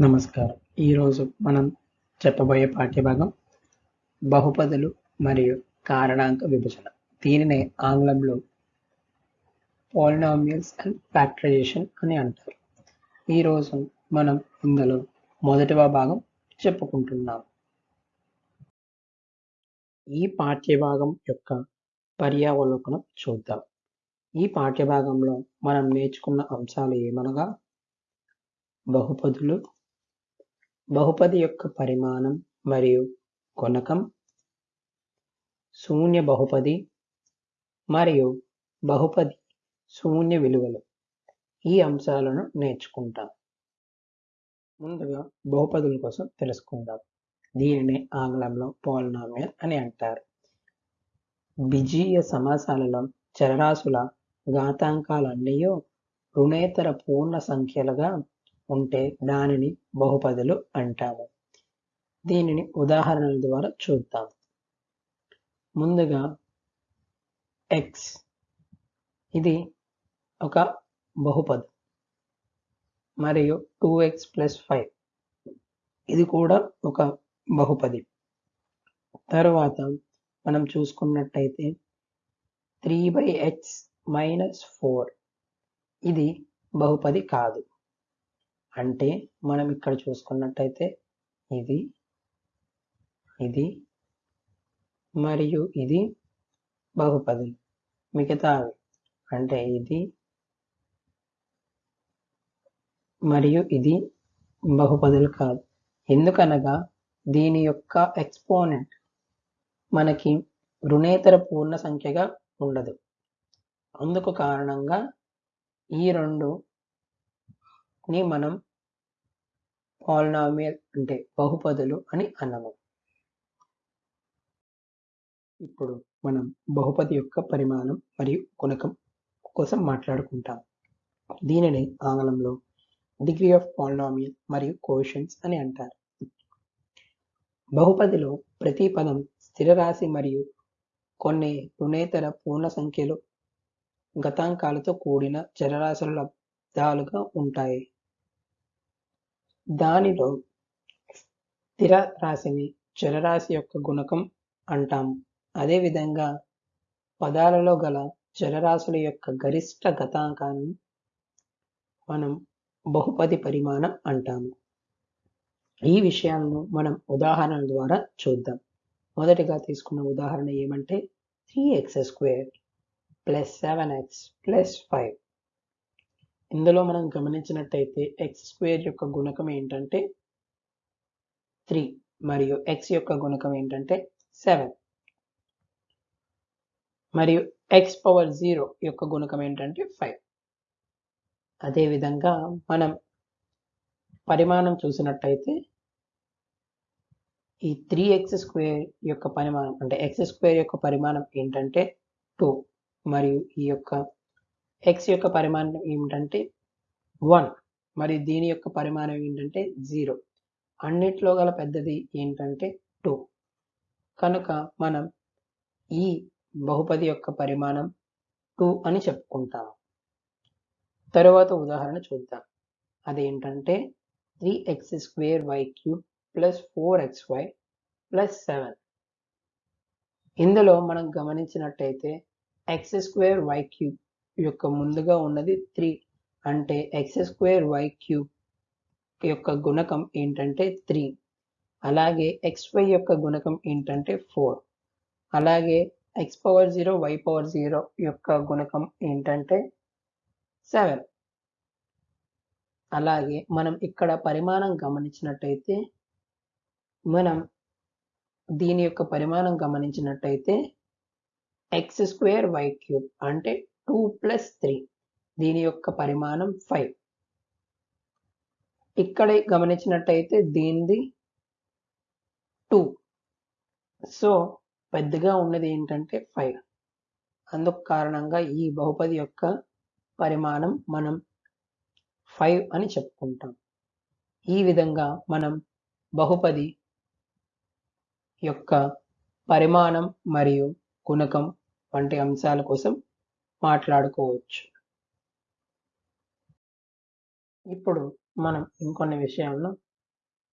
నమస్కారం. ఈరోజు మనం చెప్పబోయే పాఠ్యభాగం బహుపదులు మరియు కారణాంక విభజన. దీనినే ఆంగ్లంలో పాలినామియల్స్ అండ్ ఫ్యాక్టరైజేషన్ అని అంటారు. ఈరోజు మనం ఇందులో మొదటివ భాగం చెప్పుకుంటున్నాం. ఈ పాఠ్యభాగం యొక్క పర్యావలోకనం చూద్దాం. ఈ పాఠ్యభాగంలో మనం నేర్చుకున్న అంశాలు ఏమనగా? బహుపదులు బహుపది యొక్క పరిమాణం మరియు గుణకం శూన్య బహుపది మరియు బహుపది శూన్య విలువలు. ఈ అంశాలను నేర్చుకుంటాం. ముందుగా బహుపదుల కోసం తెలుసుకుందాం. దీనిని ఆంగ్లంలో పోల్నామియల్ అని అంటారు. బిజీయ సమాసాలలో చరరాశుల ఘాతాంకాలన్నీ రుణేతర పూర్ణ సంఖ్యలుగా ఉంటే దానిని బహుపదులు అంటాము. దీనిని ఉదాహరణల ద్వారా చూద్దాం. ముందుగా ఎక్స్ ఇది ఒక బహుపది. మరియు టూ ఎక్స్ ప్లస్ ఫైవ్ ఇది కూడా ఒక బహుపది. తర్వాత మనం చూసుకున్నట్టయితే three by x minus four ఇది బహుపది కాదు. అంటే మనం ఇక్కడ చూసుకున్నట్టయితే ఇది ఇది మరియు ఇది బహుపదులు మిగతా అంటే ఇది మరియు ఇది బహుపదులు కాదు. ఎందుకనగా దీని యొక్క ఎక్స్పోనెంట్ మనకి రుణేతర పూర్ణ సంఖ్యగా ఉండదు. అందుకు కారణంగా ఈ రెండు ని మనం పాలినామియల్ అంటే బహుపదులు అని అన్నము. ఇప్పుడు మనం బహుపది యొక్క పరిమాణం మరియు గుణకం కోసం మాట్లాడుకుంటాం. దీనిని ఆంగ్లంలో డిగ్రీ ఆఫ్ పాలినామియల్ మరియు కోషన్స్ అని అంటారు. బహుపదిలో ప్రతి పదం స్థిరరాశి మరియు కొన్ని రుణేతర పూర్ణ సంఖ్యలు గతాంకాలతో కూడిన చరరాశుల లబ్ధాలుగా ఉంటాయి. దానిలో స్థిర రాశిని చరరాశి యొక్క గుణకం అంటాము. అదేవిధంగా పదాలలో గల చరరాశుల యొక్క గరిష్ట గతాంకాన్ని మనం బహుపది పరిమాణం అంటాము. ఈ విషయాలను మనం ఉదాహరణల ద్వారా చూద్దాం. మొదటిగా తీసుకున్న ఉదాహరణ ఏమంటే three x square plus seven x plus five. ఇందులో మనం గమనించినట్టయితే ఎక్స్ స్క్వేర్ యొక్క గుణకం ఏంటంటే త్రీ మరియు ఎక్స్ యొక్క గుణకం ఏంటంటే సెవెన్ మరియు ఎక్స్ పవర్ జీరో యొక్క గుణకం ఏంటంటే ఫైవ్ అదేవిధంగా మనం పరిమాణం చూసినట్టయితే ఈ త్రీ ఎక్స్ స్క్వేర్ యొక్క పరిమాణం అంటే ఎక్స్ స్క్వేర్ యొక్క పరిమాణం ఏంటంటే టూ మరియు ఈ యొక్క ఎక్స్ యొక్క పరిమాణం ఏమిటంటే వన్ మరి దీని యొక్క పరిమాణం ఏంటంటే జీరో అన్నిట్లో గల పెద్దది ఏంటంటే టూ కనుక మనం ఈ బహుపది యొక్క పరిమాణం టూ అని చెప్పుకుంటాము తరువాత ఉదాహరణ చూద్దాం. అదేంటంటే three x square y cube plus four x y plus seven ఇందులో మనం గమనించినట్టయితే ఎక్స్ స్క్వేర్ వై క్యూబ్ యొక్క ముందుగా ఉన్నది త్రీ. అంటే ఎక్స్ స్క్వేర్ వై క్యూబ్ యొక్క గుణకం ఏంటంటే త్రీ. అలాగే ఎక్స్ వై యొక్క గుణకం ఏంటంటే ఫోర్. అలాగే x power zero y power zero యొక్క గుణకం ఏంటంటే సెవెన్. అలాగే మనం ఇక్కడ పరిమాణం గమనించినట్టయితే మనం దీని యొక్క పరిమాణం గమనించినట్టయితే ఎక్స్ స్క్వేర్ వై క్యూబ్ అంటే టూ ప్లస్ త్రీ. దీని యొక్క పరిమాణం ఫైవ్. ఇక్కడ గమనించినట్టయితే దీనిది టూ. సో పెద్దగా ఉన్నది ఏంటంటే ఫైవ్. అందుకు కారణంగా ఈ బహుపది యొక్క పరిమాణం మనం ఫైవ్ అని చెప్పుకుంటాం. ఈ విధంగా మనం బహుపది యొక్క పరిమాణం మరియు గుణకం వంటి అంశాల కోసం మాట్లాడుకోవచ్చు. ఇప్పుడు మనం ఇంకొన్ని విషయాలను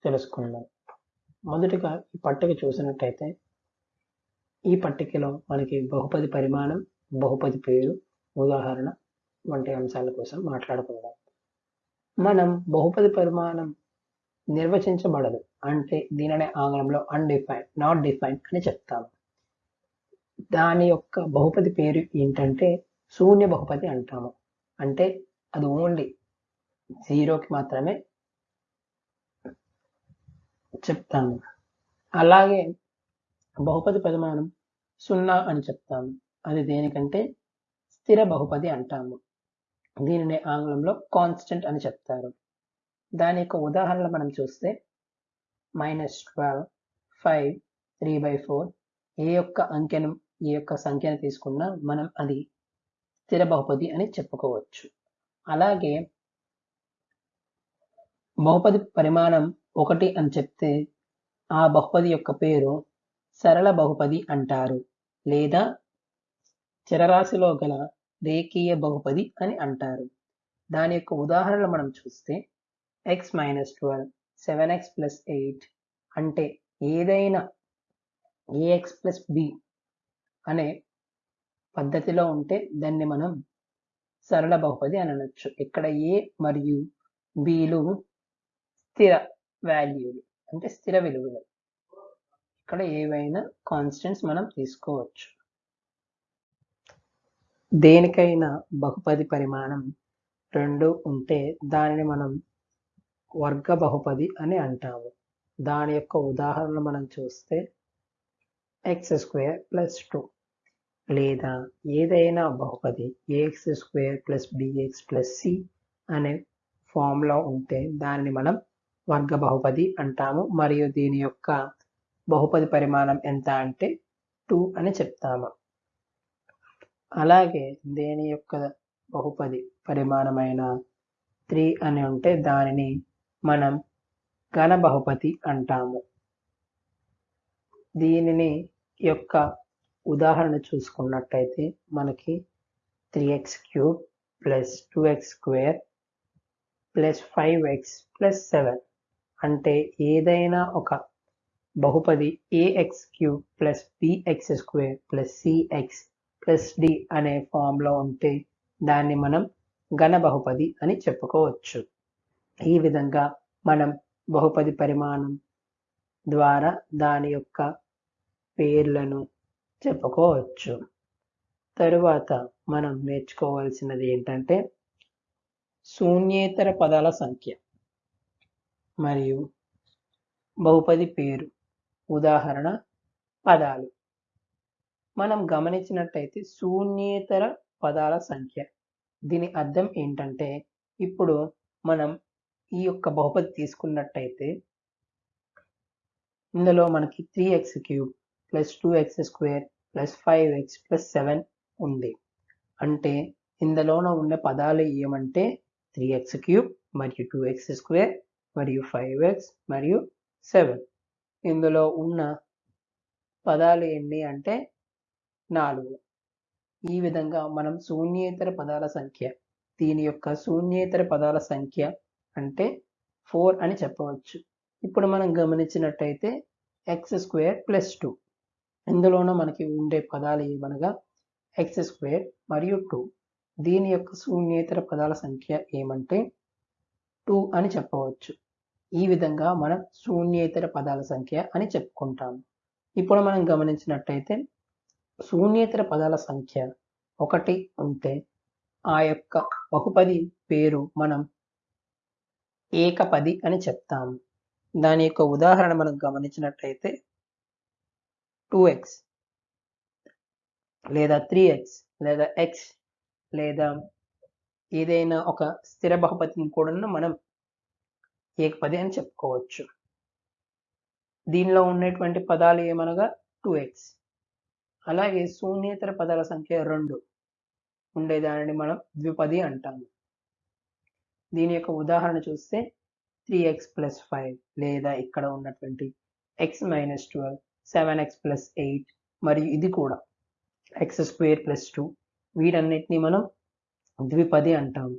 తెలుసుకుందాం. మొదటిగా ఈ పట్టిక చూసినట్టయితే ఈ పట్టికలో మనకి బహుపది పరిమాణం బహుపది పేరు ఉదాహరణ వంటి అంశాల కోసం మాట్లాడుకుందాం. మనం బహుపది పరిమాణం నిర్వచించబడదు అంటే దీనినే ఆంగ్లంలో అన్డిఫైన్డ్ నాట్ డిఫైన్ అని చెప్తాము. దాని యొక్క బహుపది పేరు ఏంటంటే శూన్య బహుపది అంటాము. అంటే అది ఓన్లీ జీరోకి మాత్రమే చెప్తాము. అలాగే బహుపది పరిమాణం సున్నా అని చెప్తాము. అది దేనికంటే స్థిర బహుపది అంటాము. దీనిని ఆంగ్లంలో కాన్స్టెంట్ అని చెప్తారు. దాని యొక్క ఉదాహరణలు మనం చూస్తే minus twelve five three by four a యొక్క అంకెను ఏ యొక్క సంఖ్యను తీసుకున్నా మనం అది స్థిర బహుపది అని చెప్పుకోవచ్చు. అలాగే బహుపది పరిమాణం ఒకటి అని చెప్తే ఆ బహుపది యొక్క పేరు సరళ బహుపది అంటారు లేదా చరరాశిలో గల రేఖీయ బహుపది అని అంటారు. దాని యొక్క ఉదాహరణలు మనం చూస్తే x minus twelve seven x plus eight అంటే ఏదైనా ఏఎక్స్ ప్లస్ బి అనే పద్ధతిలో ఉంటే దాన్ని మనం సరళ బహుపది అని అనొచ్చు. ఇక్కడ ఏ మరియు బిలు స్థిర వాల్యూలు అంటే స్థిర విలువలు. ఇక్కడ ఏవైనా కాన్స్టెంట్స్ మనం తీసుకోవచ్చు. దేనికైనా బహుపది పరిమాణం రెండు ఉంటే దానిని మనం వర్గ బహుపది అని అంటాము. దాని యొక్క ఉదాహరణ మనం చూస్తే ఎక్స్ స్క్వేర్ ప్లస్ టూ లేదా ఏదైనా బహుపది a x square plus b x plus c అనే ఫామ్లో ఉంటే దాన్ని మనం వర్గ బహుపది అంటాము. మరియు దీని యొక్క బహుపది పరిమాణం ఎంత అంటే టూ అని చెప్తాము. అలాగే దేని యొక్క బహుపది పరిమాణమైన త్రీ అని ఉంటే దానిని మనం ఘన బహుపతి అంటాము. దీనిని యొక్క ఉదాహరణ చూసుకున్నట్టయితే మనకి three x cube plus two x square plus five x plus seven అంటే ఏదైనా ఒక బహుపది a x cube plus b x square plus c x plus d అనే ఫామ్లో ఉంటే దాన్ని మనం ఘన బహుపది అని చెప్పుకోవచ్చు. ఈ విధంగా మనం బహుపది పరిమాణం ద్వారా దాని యొక్క పేర్లను చెప్పుకోవచ్చు. తరువాత మనం నేర్చుకోవాల్సినది ఏంటంటే శూన్యేతర పదాల సంఖ్య మరియు బహుపది పేరు ఉదాహరణ పదాలు. మనం గమనించినట్టయితే శూన్యేతర పదాల సంఖ్య. దీని అర్థం ఏంటంటే ఇప్పుడు మనం ఈ యొక్క బహుపది తీసుకున్నట్టయితే ఇందులో మనకి three x cube plus two x square plus five x plus seven ఉంది. అంటే ఇందులోన ఉన్న పదాలు ఏమంటే త్రీ ఎక్స్ క్యూబ్ మరియు టూ ఎక్స్ స్క్వేర్ మరియు ఫైవ్ ఎక్స్ మరియు సెవెన్. ఇందులో ఉన్న పదాలు ఎన్ని అంటే నాలుగు. ఈ విధంగా మనం శూన్యేతర పదాల సంఖ్య దీని యొక్క శూన్యేతర పదాల సంఖ్య అంటే ఫోర్ అని చెప్పవచ్చు. ఇప్పుడు మనం గమనించినట్టయితే ఎక్స్ స్క్వేర్ ప్లస్ టూ. ఇందులోనూ మనకి ఉండే పదాలు ఏమనగా ఎక్స్ స్క్వేర్ మరియు టూ దీని యొక్క శూన్యేతర పదాల సంఖ్య ఏమంటే టూ అని చెప్పవచ్చు. ఈ విధంగా మనం శూన్యేతర పదాల సంఖ్య అని చెప్పుకుంటాము ఇప్పుడు మనం గమనించినట్టయితే శూన్యేతర పదాల సంఖ్య ఒకటి ఉంటే ఆ యొక్క బహుపది పేరు మనం ఏకపది అని చెప్తాము దాని యొక్క ఉదాహరణ మనం గమనించినట్టయితే టూ ఎక్స్ లేదా త్రీ ఎక్స్ లేదా ఎక్స్ లేదా ఏదైనా ఒక స్థిర బహుపతిని కూడా మనం ఏకపది అని చెప్పుకోవచ్చు. దీనిలో ఉన్నటువంటి పదాలు ఏమనగా టూ ఎక్స్ అలాగే శూన్యేతర పదాల సంఖ్య రెండు ఉండేదానిని మనం ద్విపది అంటాము. దీని యొక్క ఉదాహరణ చూస్తే త్రీ ఎక్స్ ప్లస్ ఫైవ్ లేదా ఇక్కడ ఉన్నటువంటి x minus twelve seven x plus eight మరియు ఇది కూడా ఎక్స్ స్క్వేర్ ప్లస్ టూ వీటన్నిటిని మనం ద్విపది అంటాము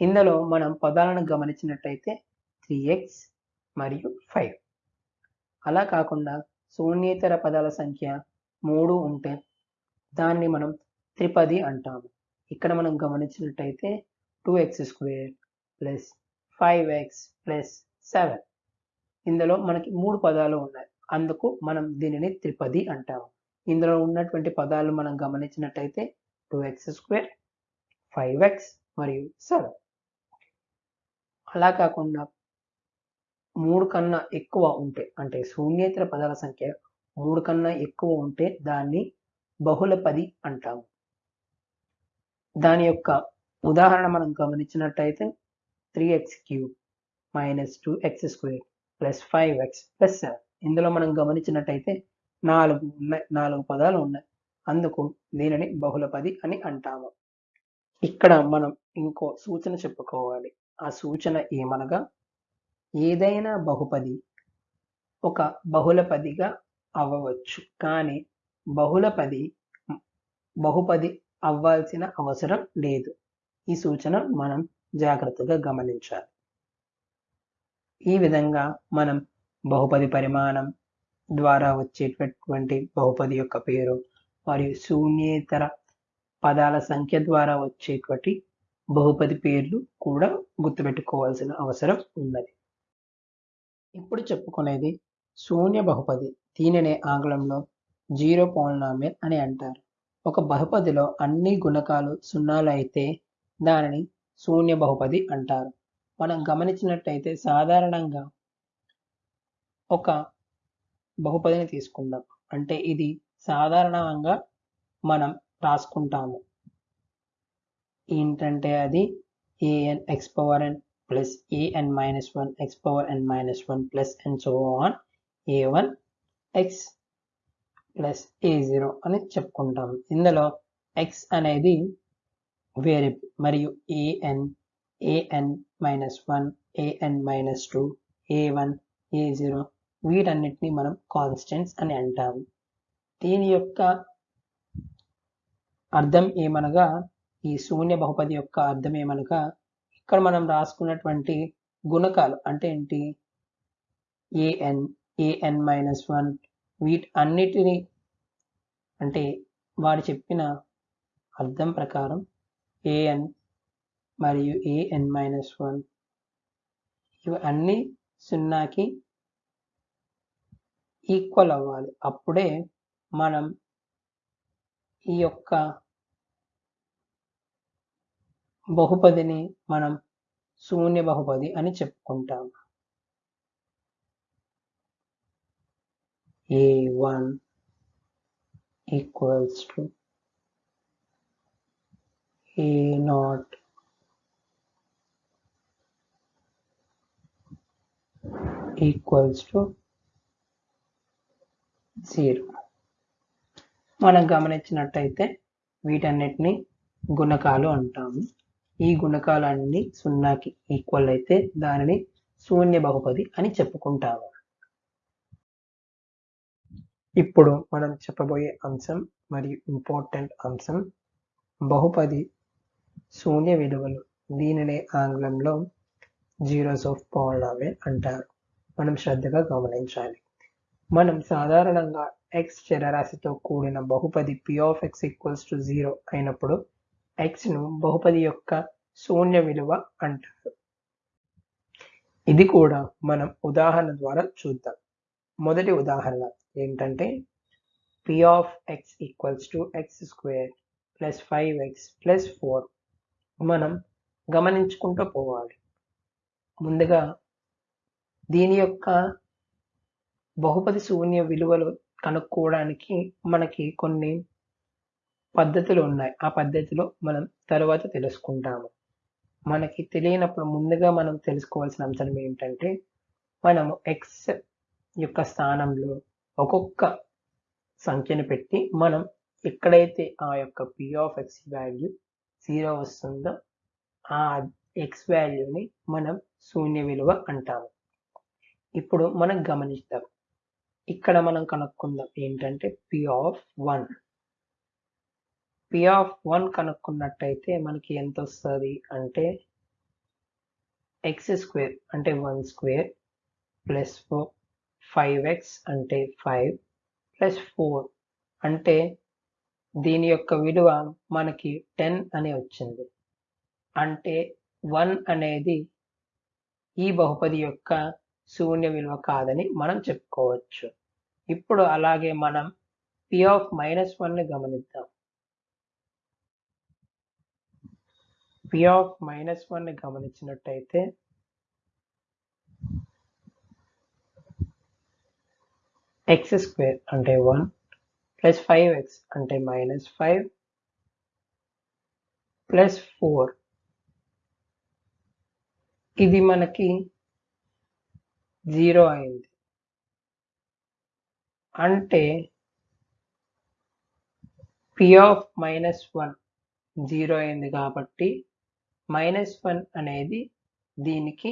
ఇందులో మనం పదాలను గమనించినట్టయితే త్రీ ఎక్స్ మరియు ఫైవ్ అలా కాకుండా శూన్యేతర పదాల సంఖ్య మూడు ఉంటే దాన్ని మనం త్రిపది అంటాము ఇక్కడ మనం గమనించినట్టయితే two x square plus five x plus seven ఇందులో మనకి మూడు పదాలు ఉన్నాయి. అందుకు మనం దీనిని త్రిపది అంటాము. ఇందులో ఉన్నటువంటి పదాలు మనం గమనించినట్టయితే two x square five x మరియు సెవెన్ అలా కాకుండా మూడు కన్నా ఎక్కువ ఉంటే అంటే శూన్యేతర పదాల సంఖ్య మూడు కన్నా ఎక్కువ ఉంటే దాన్ని బహుళ పది అంటాము. దాని యొక్క ఉదాహరణ మనం గమనించినట్టయితే three x cube minus two x square plus five x plus seven ఇందులో మనం గమనించినట్టయితే నాలుగు ఉన్నాయి. నాలుగు పదాలు ఉన్నాయి. అందుకు దీనిని బహుళ పది అని అంటాము. ఇక్కడ మనం ఇంకో సూచన చెప్పుకోవాలి. ఆ సూచన ఏమనగా ఏదైనా బహుపది ఒక బహుళపదిగా అవ్వవచ్చు. కానీ బహుళపది బహుపది అవ్వాల్సిన అవసరం లేదు. ఈ సూచన మనం జాగ్రత్తగా గమనించాలి. ఈ విధంగా మనం బహుపది పరిమాణం ద్వారా వచ్చేటటువంటి బహుపది యొక్క పేరు మరియు శూన్యేతర పదాల సంఖ్య ద్వారా వచ్చేటువంటి బహుపది పేర్లు కూడా గుర్తుపెట్టుకోవాల్సిన అవసరం ఉన్నది. ఇప్పుడు చెప్పుకునేది శూన్య బహుపది దీనినే ఆంగ్లంలో జీరో పాలినామియల్ అని అంటారు. ఒక బహుపదిలో అన్ని గుణకాలు సున్నాలు అయితే దానిని శూన్య బహుపది అంటారు. మనం గమనించినట్టయితే సాధారణంగా ఒక బహుపదిని తీసుకుందాం. అంటే ఇది సాధారణంగా మనం రాసుకుంటాము. ఏంటంటే అది a n x power n plus a n minus one x power n minus one plus n so on a one x plus a zero అని చెప్పుకుంటాము. ఇందులో ఎక్స్ అనేది వేరియబుల్ మరియు a n a n minus one a n minus two a one a zero వీటన్నిటిని మనం constants అని అంటాము. దీని యొక్క అర్థం ఏమనగా ఈ శూన్య బహుపది యొక్క అర్థం ఏమనగా ఇక్కడ మనం రాసుకున్నటువంటి గుణకాలు అంటే ఏంటి? ఏఎన్ ఏఎన్ మైనస్ వన్ వీటి అన్నిటిని అంటే వాడు చెప్పిన అర్థం ప్రకారం ఏఎన్ మరియు ఏఎన్ మైనస్ వన్ ఇవి అన్ని సున్నాకి ఈక్వల్ అవ్వాలి. అప్పుడే మనం ఈ యొక్క బహుపదిని మనం శూన్య బహుపది అని చెప్పుకుంటాం. A one equals to a not equals to zero మనం గమనించినట్టయితే వీటన్నిటిని గుణకాలు అంటాము. ఈ గుణకాలన్నీ సున్నాకి ఈక్వల్ అయితే దానిని శూన్య బహుపది అని చెప్పుకుంటాము. ఇప్పుడు మనం చెప్పబోయే అంశం మరియు ఇంపార్టెంట్ అంశం బహుపది శూన్య విలువలు. దీనినే ఆంగ్లంలో జీరోస్ ఆఫ్ పాలినామియల్ అంటారు. మనం శ్రద్ధగా గమనించాలి. మనం సాధారణంగా ఎక్స్ చరరాశితో కూడిన బహుపది p of x equals to zero అయినప్పుడు ఎక్స్ను బహుపది యొక్క శూన్య విలువ అంటారు. ఇది కూడా మనం ఉదాహరణ ద్వారా చూద్దాం. మొదటి ఉదాహరణ ఏంటంటే p of x equals to x square plus five x plus four మనం గమనించుకుంటూ పోవాలి. ముందుగా దీని యొక్క బహుపది శూన్య విలువలు కనుక్కోవడానికి మనకి కొన్ని పద్ధతులు ఉన్నాయి. ఆ పద్ధతిలో మనం తర్వాత తెలుసుకుంటాము. మనకి తెలియనప్పుడు ముందుగా మనం తెలుసుకోవాల్సిన అంశం ఏంటంటే మనము ఎక్స్ యొక్క స్థానంలో ఒక్కొక్క సంఖ్యను పెట్టి మనం ఎక్కడైతే ఆ యొక్క p of x value zero వస్తుందో ఆ ఎక్స్ వాల్యూని మనం శూన్య విలువ అంటాము. ఇప్పుడు మనం గమనిస్తాం ఇక్కడ మనం కనుక్కుందాం ఏంటంటే p of one p of one కనుక్కున్నట్టయితే మనకి ఎంత వస్తుంది అంటే ఎక్స్ స్క్వేర్ అంటే one square plus four five x అంటే ఫైవ్ ప్లస్ ఫోర్ అంటే దీని యొక్క విలువ మనకి టెన్ అని వచ్చింది. అంటే వన్ అనేది ఈ బహుపది యొక్క శూన్య విలువ కాదని మనం చెప్పుకోవచ్చు. ఇప్పుడు అలాగే మనం పి ఆఫ్ మైనస్ వన్ని గమనిద్దాం. పి ఆఫ్ మైనస్ వన్ని గమనించినట్టయితే ఎక్స్ స్క్వేర్ అంటే వన్ ప్లస్ ఫైవ్ ఎక్స్ అంటే మైనస్ ఫైవ్ ప్లస్ ఫోర్ ఇది మనకి జీరో అయింది. అంటే p of minus one zero అయింది కాబట్టి మైనస్ వన్ అనేది దీనికి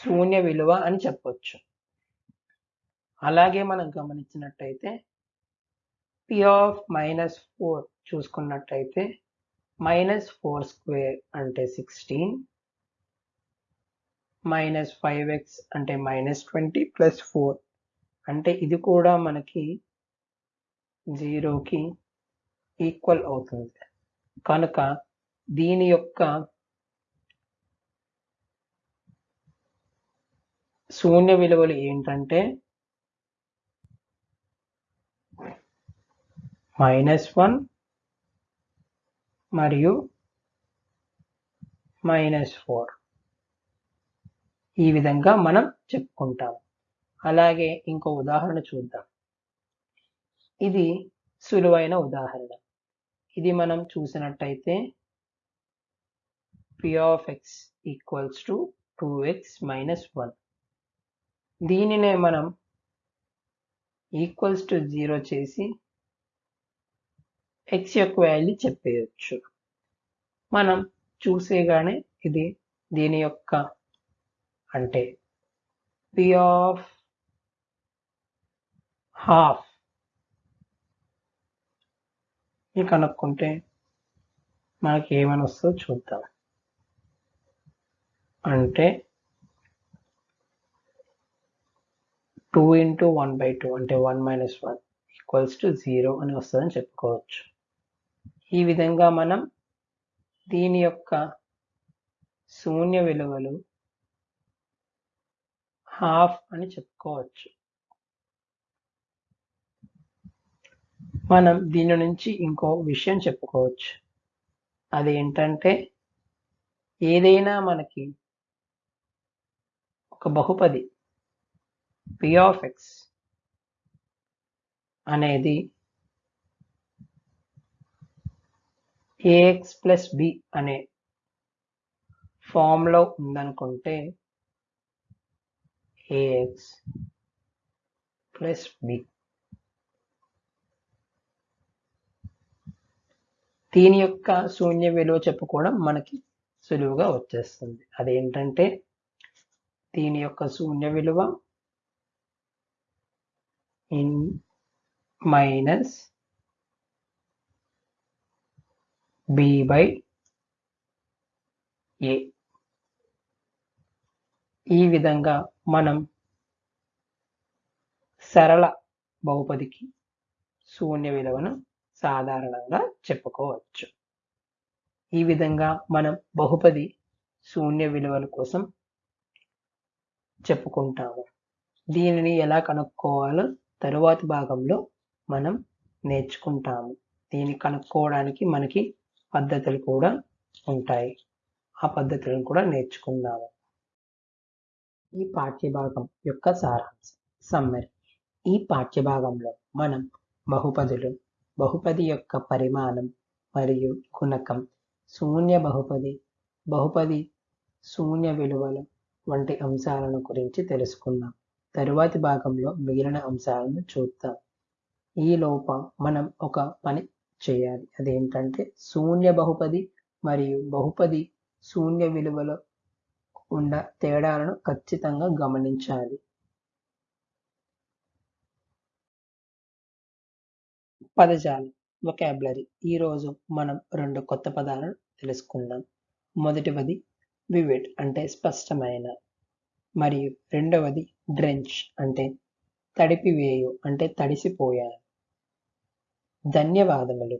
శూన్య విలువ అని చెప్పొచ్చు. అలాగే మనం గమనించినట్టయితే పి ఆఫ్ మైనస్ ఫోర్ చూసుకున్నట్టయితే మైనస్ ఫోర్ స్క్వేర్ అంటే సిక్స్టీన్ మైనస్ ఫైవ్ ఎక్స్ అంటే మైనస్ ట్వంటీ ప్లస్ ఫోర్ అంటే ఇది కూడా మనకి జీరోకి ఈక్వల్ అవుతుంది. కనుక దీని యొక్క శూన్య విలువలు ఏంటంటే మైనస్ వన్ మరియు మైనస్ ఫోర్. ఈ విధంగా మనం చెప్పుకుంటాం. అలాగే ఇంకో ఉదాహరణ చూద్దాం. ఇది సులువైన ఉదాహరణ. ఇది మనం చూసినట్టయితే p of x equals to two x minus one దీనినే మనం ఈక్వల్స్ టు జీరో చేసి ఎక్స్ యొక్క వాల్యూ చెప్పేయచ్చు. మనం చూసేగానే ఇది దీని యొక్క అంటే పి ఆఫ్ హాఫ్. ఇది కనుక్కుంటే మనకి ఏమని వస్తుందో చూద్దాం. అంటే two into one by two అంటే one minus one equals to zero అని వస్తుందని చెప్పుకోవచ్చు. ఈ విధంగా మనం దీని యొక్క శూన్య విలువలు హాఫ్ అని చెప్పుకోవచ్చు. మనం దీని నుంచి ఇంకో విషయం చెప్పుకోవచ్చు. అదేంటంటే ఏదైనా మనకి ఒక బహుపది పి ఆఫ్ ఎక్స్ అనేది ఏఎక్స్ ప్లస్ బి అనే ఫామ్లో ఉందనుకుంటే ఏఎక్స్ ప్లస్ బి దీని యొక్క శూన్య విలువ చెప్పుకోవడం మనకి సులువుగా వచ్చేస్తుంది. అదేంటంటే దీని యొక్క శూన్య విలువ in minus b by a ఈ విధంగా మనం సరళ బహుపదికి శూన్య విలువను సాధారణంగా చెప్పుకోవచ్చు. ఈ విధంగా మనం బహుపది శూన్య విలువల కోసం చెప్పుకుంటాము. దీనిని ఎలా కనుక్కోవాలో తరువాతి భాగంలో మనం నేర్చుకుంటాము. దీన్ని కనుక్కోవడానికి మనకి పద్ధతులు కూడా ఉంటాయి. ఆ పద్ధతులను కూడా నేర్చుకుందాము. ఈ పాఠ్యభాగం యొక్క సారాంశం. సమ్మరి. ఈ పాఠ్యభాగంలో మనం బహుపదులు బహుపది యొక్క పరిమాణం మరియు గుణకం శూన్య బహుపది బహుపది శూన్య విలువలు వంటి అంశాలను గురించి తెలుసుకుందాం. తరువాతి భాగంలో మిగిలిన అంశాలను చూద్దాం. ఈ లోప మనం ఒక పని చేయాలి. అదేంటంటే శూన్య బహుపది మరియు బహుపది శూన్య విలువలో ఉన్న తేడాలను ఖచ్చితంగా గమనించాలి. పదజాలం వొకాబులరీ ఈరోజు మనం రెండు కొత్త పదాలను తెలుసుకుందాం. మొదటివది వివిడ్ అంటే స్పష్టమైన మరియు రెండవది డ్రెంచ్ అంటే తడిపివేయు అంటే తడిసిపోయాను. ధన్యవాదములు.